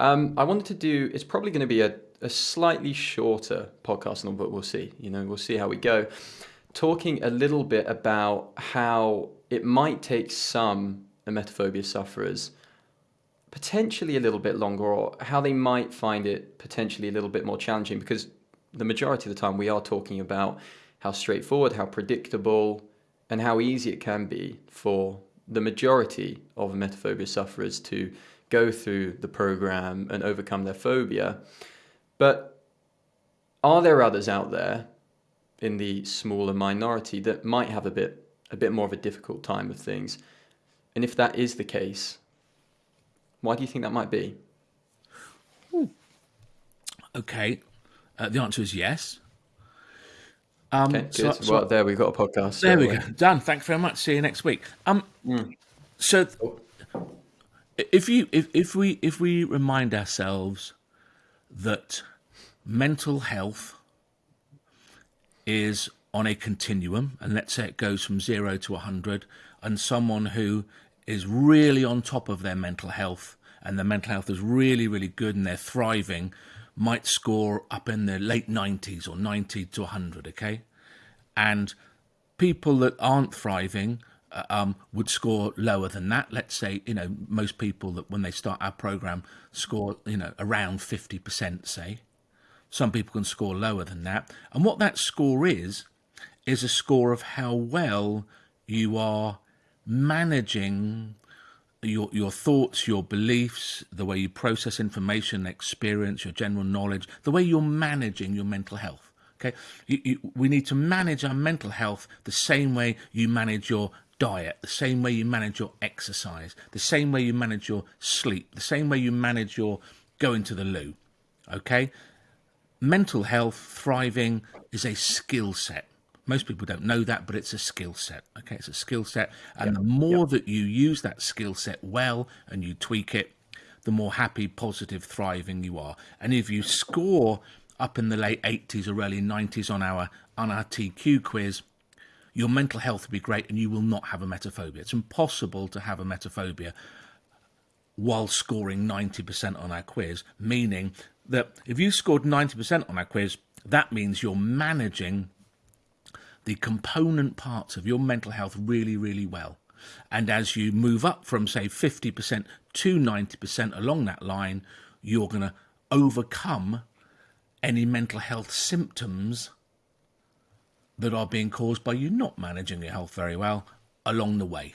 Um, I wanted to do. It's probably going to be a, a slightly shorter podcast, but we'll see. You know, we'll see how we go. Talking a little bit about how it might take some emetophobia sufferers potentially a little bit longer, or how they might find it potentially a little bit more challenging, because the majority of the time we are talking about how straightforward, how predictable, and how easy it can be for the majority of emetophobia sufferers to go through the program and overcome their phobia. But are there others out there in the smaller minority that might have a bit a bit more of a difficult time of things? And if that is the case, why do you think that might be? Okay, uh, the answer is yes. Um, okay, so, so, well, there we've got a podcast. There we go. Done. Thanks very much. See you next week. Um, mm. so if you if, if we if we remind ourselves that mental health is on a continuum, and let's say it goes from zero to 100, and someone who is really on top of their mental health and their mental health is really, really good and they're thriving, might score up in the late 90s or 90 to 100, okay? And people that aren't thriving um, would score lower than that. Let's say, you know, most people that when they start our program score, you know, around 50%, say. Some people can score lower than that. And what that score is, is a score of how well you are managing your your thoughts, your beliefs, the way you process information, experience, your general knowledge, the way you're managing your mental health. Okay, you, you, we need to manage our mental health the same way you manage your diet, the same way you manage your exercise, the same way you manage your sleep, the same way you manage your going to the loo. Okay, mental health, thriving is a skill set. Most people don't know that, but it's a skill set. Okay, it's a skill set. And yep. the more yep. that you use that skill set well and you tweak it, the more happy, positive, thriving you are. And if you score up in the late 80s or early 90s on our on our TQ quiz, your mental health will be great and you will not have emetophobia. It's impossible to have emetophobia while scoring 90% on our quiz, meaning that if you scored 90% on our quiz, that means you're managing the component parts of your mental health really, really well. And as you move up from, say, 50% to 90% along that line, you're going to overcome any mental health symptoms that are being caused by you not managing your health very well along the way.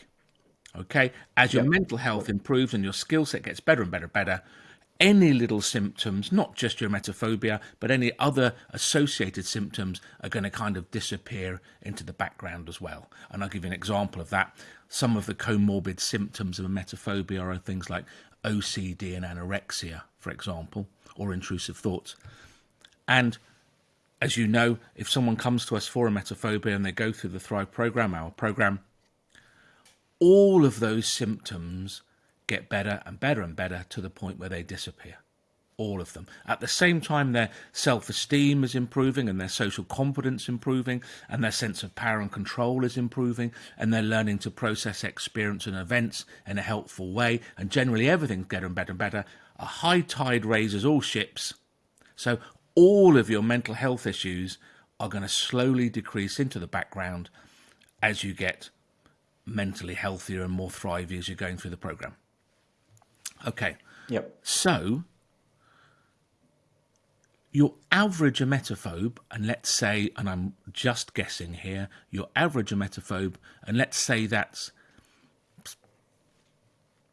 Okay? As your yep. mental health improves and your skill set gets better and better and better, any little symptoms, not just your emetophobia, but any other associated symptoms are going to kind of disappear into the background as well. And I'll give you an example of that. Some of the comorbid symptoms of emetophobia are things like OCD and anorexia, for example, or intrusive thoughts. And as you know, if someone comes to us for emetophobia and they go through the Thrive program, our program, all of those symptoms get better and better and better to the point where they disappear. All of them. At the same time, their self esteem is improving and their social confidence improving and their sense of power and control is improving and they're learning to process experience and events in a helpful way and generally everything's getting better and better. A high tide raises all ships. So all of your mental health issues are going to slowly decrease into the background as you get mentally healthier and more thriving as you're going through the program. Okay. Yep. So your average emetophobe, and let's say, and I'm just guessing here, your average emetophobe, and let's say that's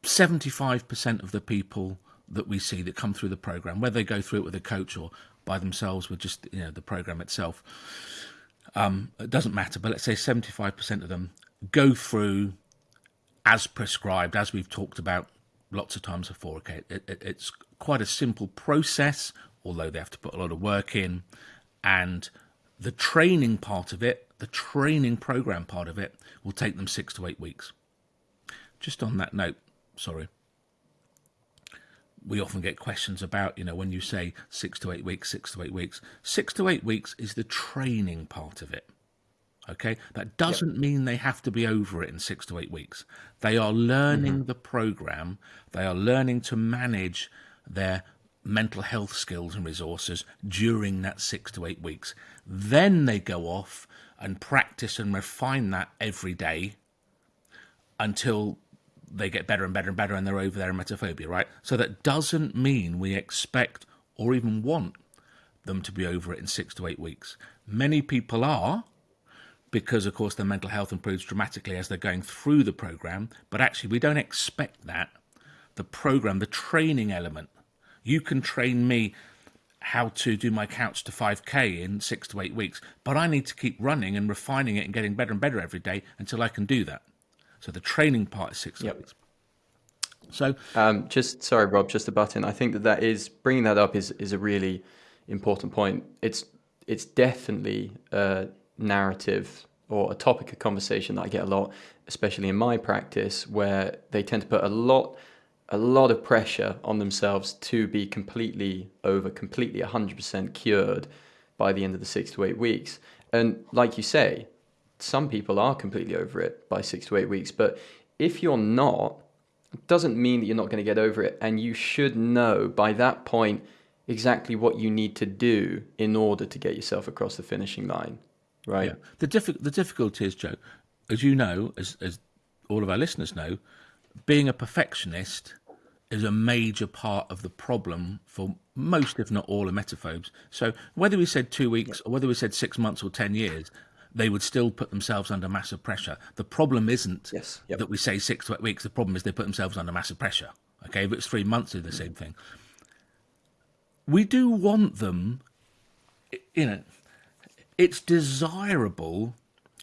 75% of the people that we see that come through the program, whether they go through it with a coach or by themselves with just you know the program itself. Um, it doesn't matter, but let's say 75% of them go through as prescribed, as we've talked about lots of times before. Okay, it, it, it's quite a simple process, although they have to put a lot of work in, and the training part of it, the training program part of it, will take them six to eight weeks. Just on that note, sorry. We often get questions about, you know, when you say six to eight weeks, six to eight weeks. Six to eight weeks is the training part of it. Okay, that doesn't yep. mean they have to be over it in six to eight weeks. They are learning mm-hmm. the program, they are learning to manage their mental health skills and resources during that six to eight weeks. Then they go off and practice and refine that every day until they get better and better and better and they're over their emetophobia, right? So that doesn't mean we expect or even want them to be over it in six to eight weeks. Many people are, because of course their mental health improves dramatically as they're going through the program, but actually we don't expect that. The program, the training element, you can train me how to do my couch to 5k in six to eight weeks, but I need to keep running and refining it and getting better and better every day until I can do that. So the training part is six yep. weeks. So, um, just sorry, Rob, just a button. I think that that is bringing that up is is a really important point. It's it's definitely a narrative or a topic of conversation that I get a lot, especially in my practice, where they tend to put a lot a lot of pressure on themselves to be completely over, completely 100% cured by the end of the six to eight weeks. And like you say, some people are completely over it by six to eight weeks. But if you're not, it doesn't mean that you're not going to get over it. And you should know by that point exactly what you need to do in order to get yourself across the finishing line. Right. Yeah. The, diffi- the difficulty is, Joe, as you know, as, as all of our listeners know, being a perfectionist is a major part of the problem for most, if not all, emetophobes. So whether we said two weeks or whether we said six months or 10 years, they would still put themselves under massive pressure. The problem isn't yes, yep. that we say six to eight weeks. The problem is they put themselves under massive pressure. Okay, if it's three months, do the same thing. We do want them, you know, it's desirable,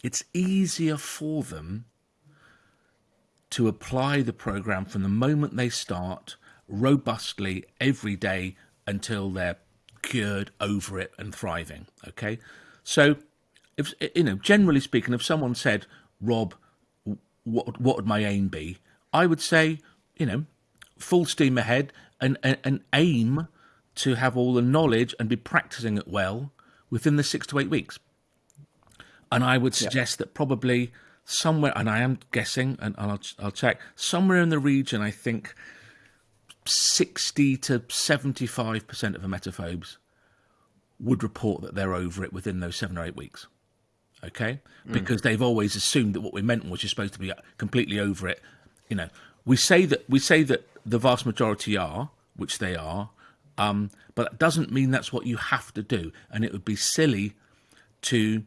it's easier for them to apply the program from the moment they start robustly every day until they're cured over it and thriving. Okay, so if you know, generally speaking, if someone said, "Rob, what what would my aim be?" I would say, you know, full steam ahead and, and, and aim to have all the knowledge and be practicing it well within the six to eight weeks. And I would suggest yeah. that probably somewhere, and I am guessing, and I'll, I'll check, somewhere in the region, I think 60 to 75% of emetophobes would report that they're over it within those seven or eight weeks okay? Mm. Because they've always assumed that what we meant was you're supposed to be completely over it. You know, we say that we say that the vast majority are, which they are, um, but that doesn't mean that's what you have to do. And it would be silly to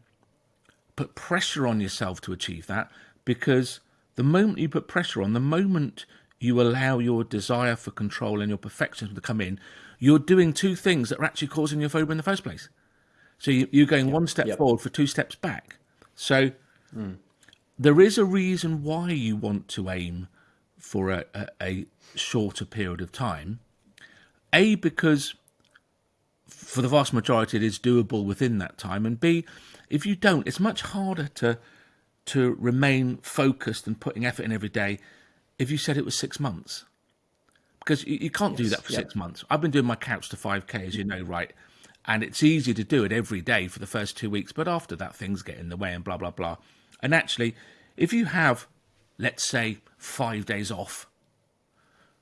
put pressure on yourself to achieve that because the moment you put pressure on, the moment you allow your desire for control and your perfectionism to come in, you're doing two things that are actually causing your phobia in the first place. So you, are going yep. one step yep. forward for two steps back. So mm. there is a reason why you want to aim for a, a, a shorter period of time. A, because for the vast majority it is doable within that time. And B, if you don't, it's much harder to to remain focused and putting effort in every day if you said it was six months. Because you, you can't yes, do that for six months. I've been doing my couch to 5K, as you know, right? And it's easy to do it every day for the first two weeks, but after that, things get in the way and blah, blah, blah. And actually, if you have, let's say, five days off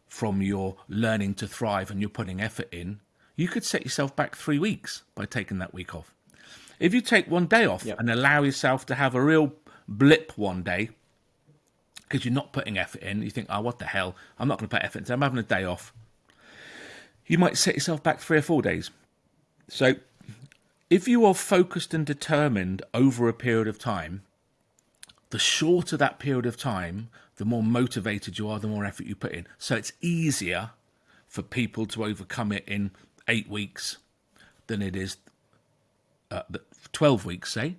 from your learning to thrive and you're putting effort in, you could set yourself back three weeks by taking that week off. If you take one day off yep. and allow yourself to have a real blip one day, because you're not putting effort in, you think, oh, what the hell? I'm not going to put effort in, I'm having a day off. You might set yourself back three or four days so, if you are focused and determined over a period of time, the shorter that period of time, the more motivated you are, the more effort you put in. So, it's easier for people to overcome it in eight weeks than it is uh, 12 weeks, say,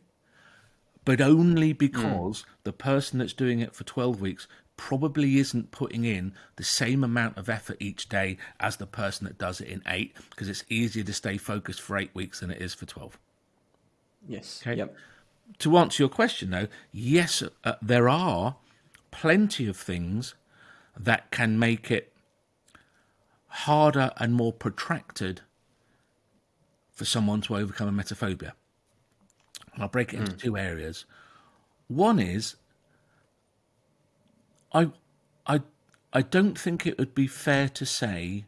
but only because mm. the person that's doing it for 12 weeks probably isn't putting in the same amount of effort each day as the person that does it in eight because it's easier to stay focused for eight weeks than it is for 12. Yes. Okay. Yep. To answer your question, though, yes, uh, there are plenty of things that can make it harder and more protracted for someone to overcome emetophobia. And I'll break it into mm. two areas. One is I, I, I don't think it would be fair to say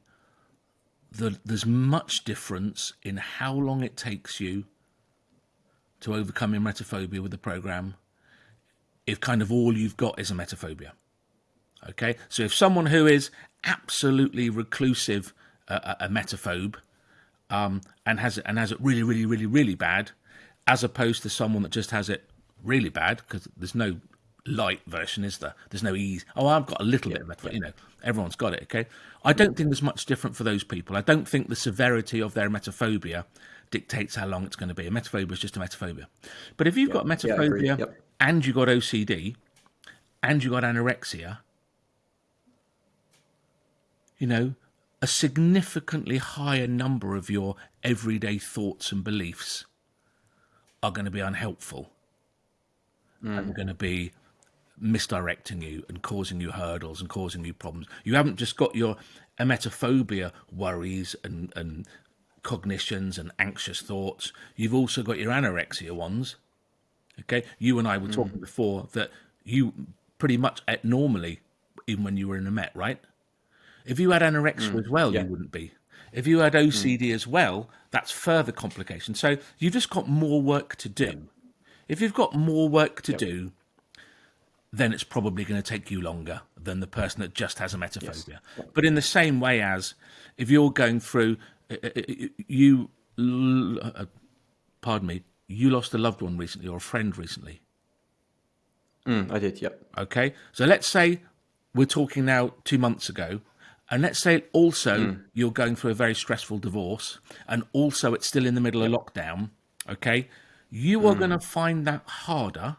that there's much difference in how long it takes you to overcome emetophobia with the program if kind of all you've got is emetophobia. Okay, so if someone who is absolutely reclusive, uh, emetophobe, um, and has it and has it really, really, really, really bad, as opposed to someone that just has it really bad because there's no light version, is there? There's no ease. Oh, I've got a little yeah, bit of emetophobia. You know, everyone's got it. Okay, I don't think there's much different for those people. I don't think the severity of their emetophobia dictates how long it's going to be. Emetophobia is just emetophobia. But if you've got emetophobia yep. and you've got OCD and you've got anorexia, you know, a significantly higher number of your everyday thoughts and beliefs are going to be unhelpful mm. and going to be misdirecting you and causing you hurdles and causing you problems. You haven't just got your emetophobia worries and, and cognitions and anxious thoughts. You've also got your anorexia ones. Okay, you and I were mm. talking before that you pretty much ate normally even when you were in a Met, right? If you had anorexia mm. as well, yeah. you wouldn't be. If you had OCD mm. as well, that's further complication. So you've just got more work to do. If you've got more work to yep. do, then it's probably going to take you longer than the person that just has emetophobia. Yes. Yep. But in the same way as if you're going through you, uh, pardon me, you lost a loved one recently or a friend recently. Mm, I did, yep. Okay, so let's say we're talking now two months ago, and let's say also mm. you're going through a very stressful divorce, and also it's still in the middle yep. of lockdown. Okay, you are mm. going to find that harder.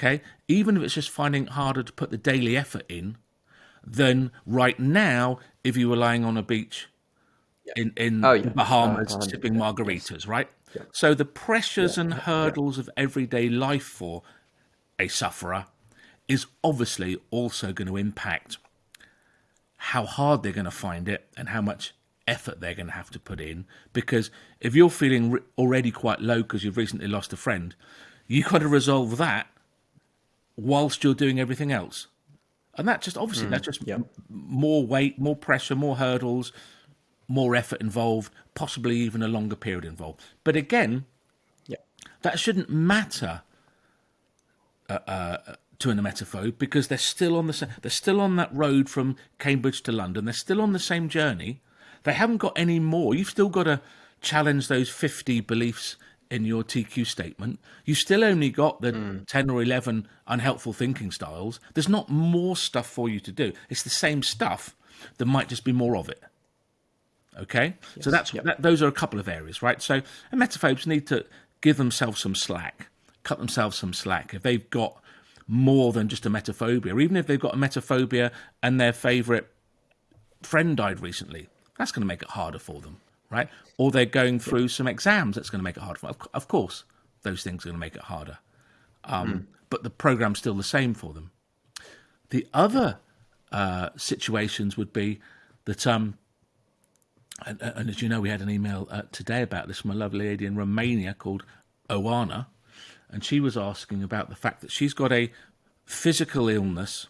Okay, even if it's just finding it harder to put the daily effort in than right now if you were lying on a beach in in oh, yeah. the Bahamas uh, sipping margaritas, right? Yeah. So the pressures yeah. and hurdles of everyday life for a sufferer is obviously also going to impact how hard they're going to find it and how much effort they're going to have to put in. Because if you're feeling already quite low because you've recently lost a friend, you've got to resolve that whilst you're doing everything else. And that just obviously mm, that's just more weight, more pressure, more hurdles, more effort involved, possibly even a longer period involved. But again, yeah. that shouldn't matter uh, uh, to an emetophobe because they're still on the they're still on that road from Cambridge to London. They're still on the same journey. They haven't got any more. You've still got to challenge those fifty beliefs in your TQ statement. You still only got the mm. ten or eleven unhelpful thinking styles. There's not more stuff for you to do. It's the same stuff. There might just be more of it. Okay, yes. so that's yep. that, those are a couple of areas, right? So emetophobes need to give themselves some slack, cut themselves some slack if they've got more than just emetophobia, or even if they've got emetophobia and their favourite friend died recently. That's going to make it harder for them, right? Or they're going through some exams. That's going to make it harder for them. Of course, those things are going to make it harder. Um, mm. But the program's still the same for them. The other uh, situations would be that um, and, and, as you know, we had an email uh, today about this from a lovely lady in Romania called Oana, and she was asking about the fact that she's got a physical illness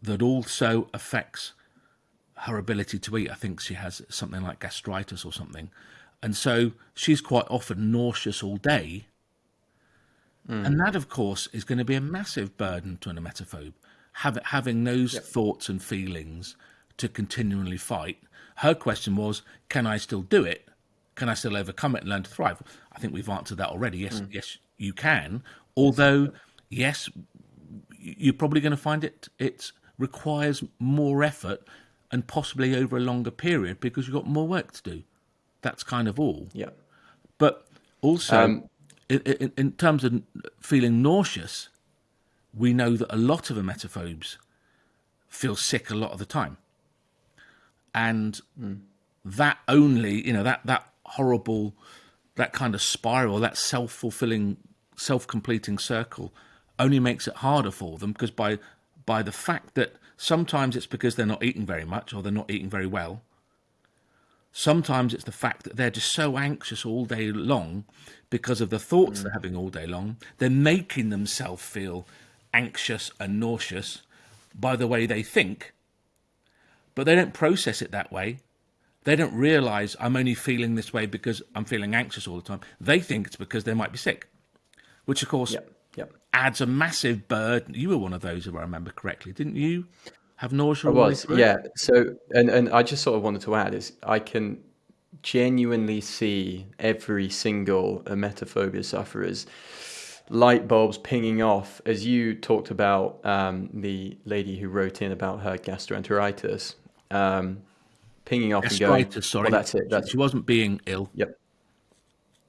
that also affects her ability to eat. I think she has something like gastritis or something, and so she's quite often nauseous all day. Mm. And that, of course, is going to be a massive burden to an emetophobe, have, having those yep. thoughts and feelings to continually fight her question was, can I still do it? Can I still overcome it and learn to thrive? I think we've answered that already. Yes, mm. yes, you can. Although, yes, you're probably going to find it it requires more effort and possibly over a longer period because you've got more work to do. That's kind of all. Yeah. But also, um, in, in, in, terms of feeling nauseous, we know that a lot of emetophobes feel sick a lot of the time and mm. that only you know that that horrible that kind of spiral that self-fulfilling self-completing circle only makes it harder for them because by by the fact that sometimes it's because they're not eating very much or they're not eating very well sometimes it's the fact that they're just so anxious all day long because of the thoughts mm. they're having all day long they're making themselves feel anxious and nauseous by the way they think but they don't process it that way. they don't realize I'm only feeling this way because I'm feeling anxious all the time. They think it's because they might be sick, which of course Yep. Yep. adds a massive burden. You were one of those, if I remember correctly, didn't you? Have nausea? I all the way was, yeah. So, and and I just sort of wanted to add is I can genuinely see every single emetophobia sufferer's light bulbs pinging off as you talked about um, the lady who wrote in about her gastroenteritis, um, pinging off and going, sorry. well, that's it. That's she wasn't being ill. Yep.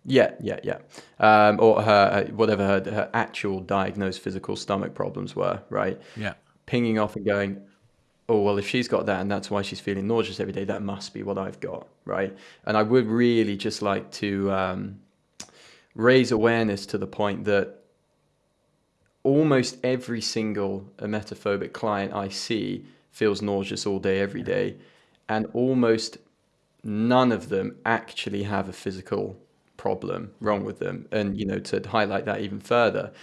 Yeah, yeah, yeah. Um, or her, whatever her, her actual diagnosed physical stomach problems were, right? Yeah. Pinging off and going, oh, well, if she's got that and that's why she's feeling nauseous every day, that must be what I've got, right? And I would really just like to um, raise awareness to the point that almost every single emetophobic client I see feels nauseous all day, every day, and almost none of them actually have a physical problem wrong with them. And you know, to highlight that even further,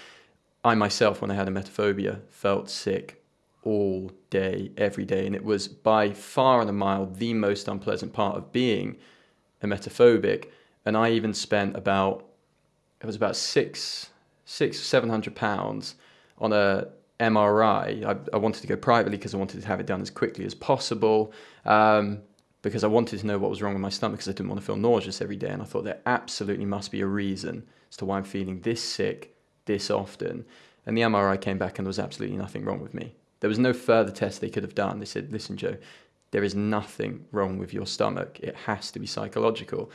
I myself, when I had a emetophobia, felt sick all day, every day, and it was by far and a mile the most unpleasant part of being a emetophobic. And I even spent about it was about six six seven hundred pounds on a MRI. I, I wanted to go privately because I wanted to have it done as quickly as possible. Um, because I wanted to know what was wrong with my stomach because I didn't want to feel nauseous every day. And I thought there absolutely must be a reason as to why I'm feeling this sick this often. And the MRI came back and there was absolutely nothing wrong with me. There was no further test they could have done. They said, listen, Joe, there is nothing wrong with your stomach. It has to be psychological.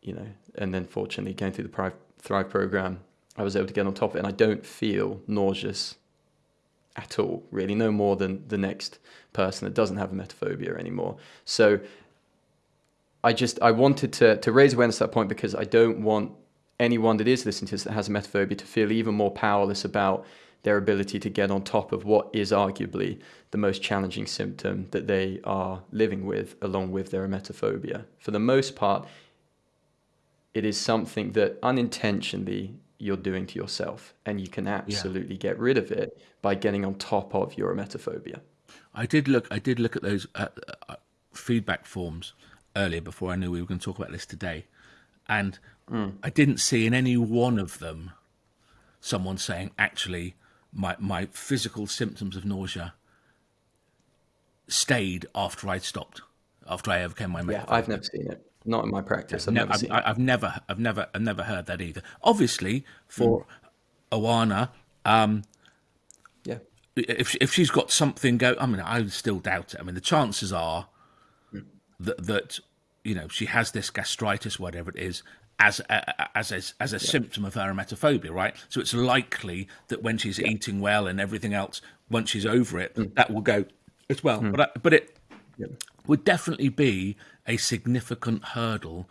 You know, and then fortunately going through the Thrive program, I was able to get on top of it and I don't feel nauseous at all, really, no more than the next person that doesn't have emetophobia anymore. So I just I wanted to to raise awareness at that point because I don't want anyone that is listening to this that has emetophobia to feel even more powerless about their ability to get on top of what is arguably the most challenging symptom that they are living with along with their emetophobia. For the most part, it is something that unintentionally you're doing to yourself and you can absolutely get rid of it by getting on top of your emetophobia. I did look. I did look at those uh, uh, feedback forms earlier before I knew we were going to talk about this today, and I didn't see in any one of them someone saying, "Actually, my my physical symptoms of nausea stayed after I stopped, after I overcame my Yeah, I've never seen it. Not in my practice. I've No, never I've. I've never, I've never, I've never heard that either. Obviously, for hmm. Oana, um, Yeah. if if she's got something go, I mean, I still doubt it. I mean, the chances are hmm. that that you know she has this gastritis, whatever it is, as a, as a, as a symptom of her emetophobia, right? So it's likely that when she's eating well and everything else, once she's over it, hmm. that will go as well. But I, but it would definitely be a significant hurdle,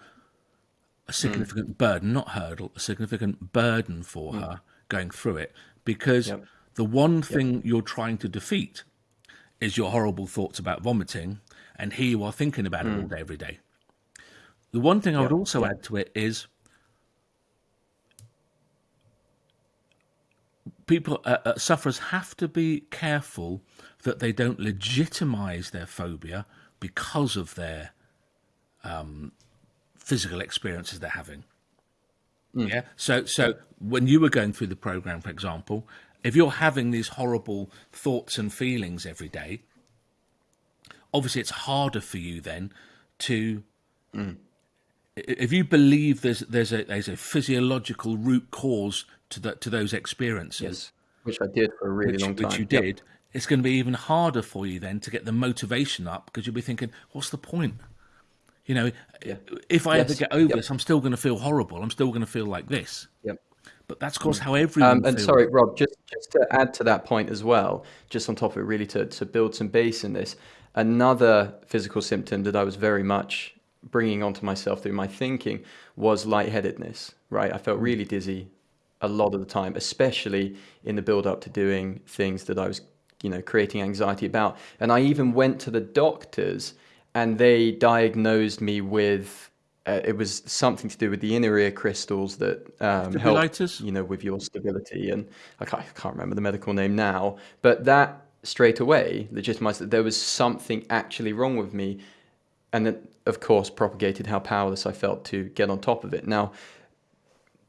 a significant burden, not hurdle, a significant burden for her going through it. Because Yep. the one thing you're trying to defeat is your horrible thoughts about vomiting, and here you are thinking about it all day, every day. The one thing I would also add to it is people, uh, uh, sufferers have to be careful that they don't legitimize their phobia because of their um, physical experiences they're having. Yeah. So, so when you were going through the program, for example, if you're having these horrible thoughts and feelings every day, obviously it's harder for you then to. i- If you believe there's there's a there's a physiological root cause to that to those experiences, Yes. Which I did for a really which, long time. which you Yep. It's going to be even harder for you then to get the motivation up because you'll be thinking, what's the point? You know, Yeah. if I ever get over Yep. this, I'm still going to feel horrible. I'm still going to feel like this. Yep. But that's of course how everyone Um, and feels. sorry, Rob, just, just to add to that point as well, just on top of it, really to, to build some base in this, another physical symptom that I was very much bringing onto myself through my thinking was lightheadedness, right? I felt really dizzy a lot of the time, especially in the build up to doing things that I was, you know, creating anxiety about. And I even went to the doctors and they diagnosed me with uh, it was something to do with the inner ear crystals that um, help, you know, with your stability. And I can't, I can't remember the medical name now, but that straight away legitimized that there was something actually wrong with me. and then of course propagated how powerless I felt to get on top of it. Now,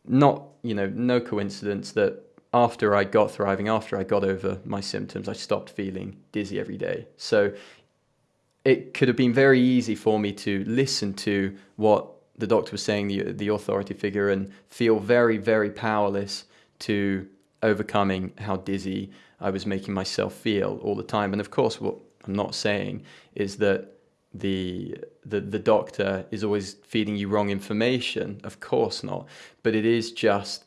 not you know no coincidence that after I got thriving, after I got over my symptoms, I stopped feeling dizzy every day. So it could have been very easy for me to listen to what the doctor was saying, the, the authority figure, and feel very, very powerless to overcoming how dizzy I was making myself feel all the time. And of course, what I'm not saying is that the the the doctor is always feeding you wrong information. Of course not. But it is just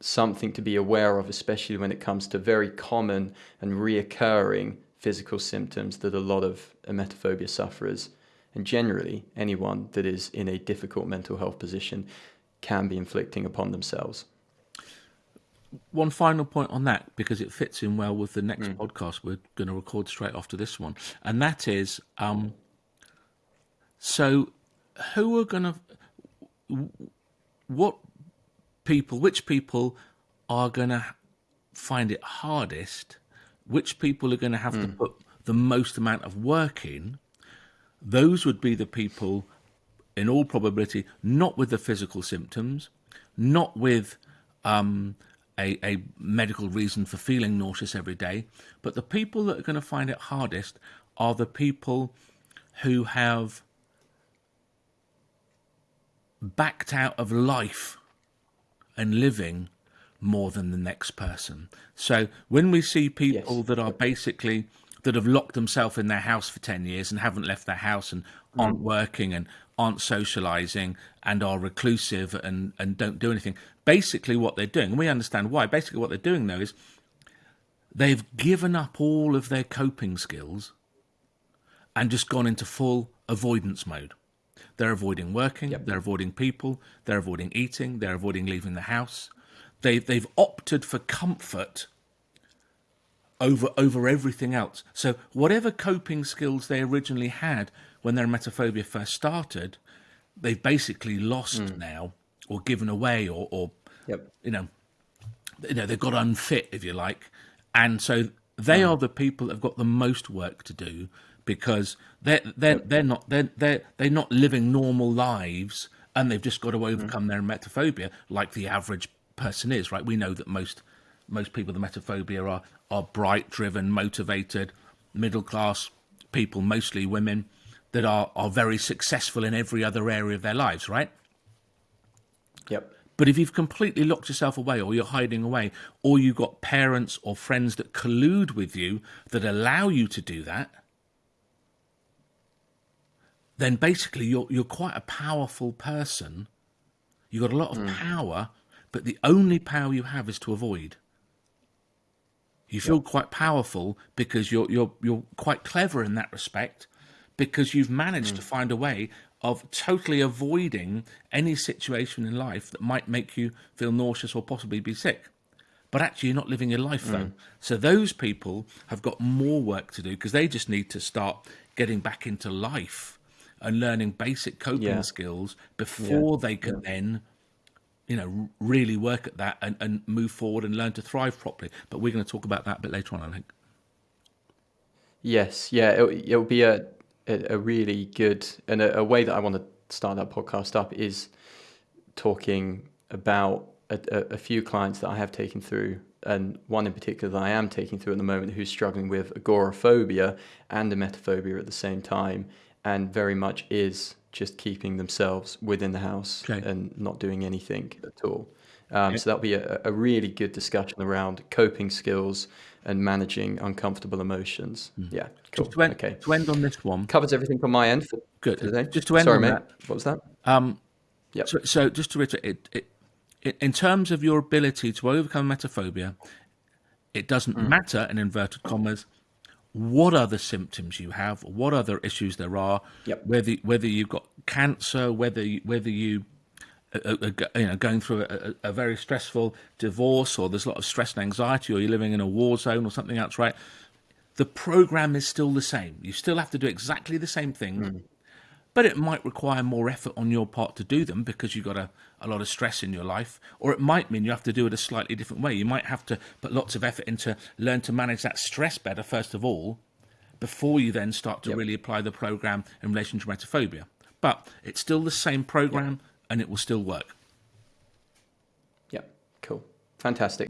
something to be aware of, especially when it comes to very common and reoccurring physical symptoms that a lot of emetophobia sufferers and generally anyone that is in a difficult mental health position can be inflicting upon themselves. One final point on that, because it fits in well with the next mm. podcast we're going to record straight after this one, and that is um, so who are going to, what people, which people are going to find it hardest, which people are going to have mm. to put the most amount of work in, those would be the people, in all probability, not with the physical symptoms, not with um, a, a medical reason for feeling nauseous every day, but the people that are going to find it hardest are the people who have backed out of life and living more than the next person. So when we see people yes. that are basically that have locked themselves in their house for 10 years and haven't left their house and aren't mm. working and aren't socializing and are reclusive and, and don't do anything. Basically, what they're doing, and we understand why, basically, what they're doing though is they've given up all of their coping skills and just gone into full avoidance mode. They're avoiding working, yep. they're avoiding people, they're avoiding eating, they're avoiding leaving the house. They, they've opted for comfort over over everything else. So whatever coping skills they originally had when their emetophobia first started, they've basically lost mm. now or given away or, or yep. you know you know they've got unfit if you like, and so they mm. are the people that have got the most work to do because they're they're they're not they're they're they're not living normal lives and they've just got to mm-hmm. overcome mm. their emetophobia like the average person is right we know that most most people with emetophobia are are bright driven motivated middle class people mostly women that are are very successful in every other area of their lives right yep but if you've completely locked yourself away or you're hiding away or you've got parents or friends that collude with you that allow you to do that then basically you're you're quite a powerful person. You've got a lot of mm. power, but the only power you have is to avoid. You feel quite powerful because you're you're you're quite clever in that respect, because you've managed mm. to find a way of totally avoiding any situation in life that might make you feel nauseous or possibly be sick. But actually, you're not living your life though. Mm. So those people have got more work to do because they just need to start getting back into life and learning basic coping yeah. skills before yeah. they can yeah. then you know really work at that and, and move forward and learn to thrive properly but we're going to talk about that a bit later on i think yes yeah it, it'll be a, a, really good and a, a, way that i want to start that podcast up is talking about a, a few clients that i have taken through and one in particular that I am taking through at the moment who's struggling with agoraphobia and emetophobia at the same time and very much is just keeping themselves within the house okay. and not doing anything at all. Um, So that'll be a, a, really good discussion around coping skills and managing uncomfortable emotions. Mm. Yeah, cool. Just to end, okay. To end on this one, covers everything from my end. good. Today. Just to end Sorry, on mate. That, what was that? Um, yeah. So, so, just to reiterate, it, it, in terms of your ability to overcome emetophobia, it doesn't mm. matter in inverted commas what other symptoms you have, what other issues there are, yep. whether whether you've got cancer, whether you, whether you are, uh, uh, you know going through a, a, very stressful divorce, or there's a lot of stress and anxiety, or you're living in a war zone, or something else, right? The program is still the same. You still have to do exactly the same thing Mm but it might require more effort on your part to do them because you've got a, a lot of stress in your life, or it might mean you have to do it a slightly different way. You might have to put lots of effort into learn to manage that stress better first of all, before you then start to Yep. really apply the program in relation to emetophobia. But it's still the same program and it will still work. Yep, cool. Fantastic.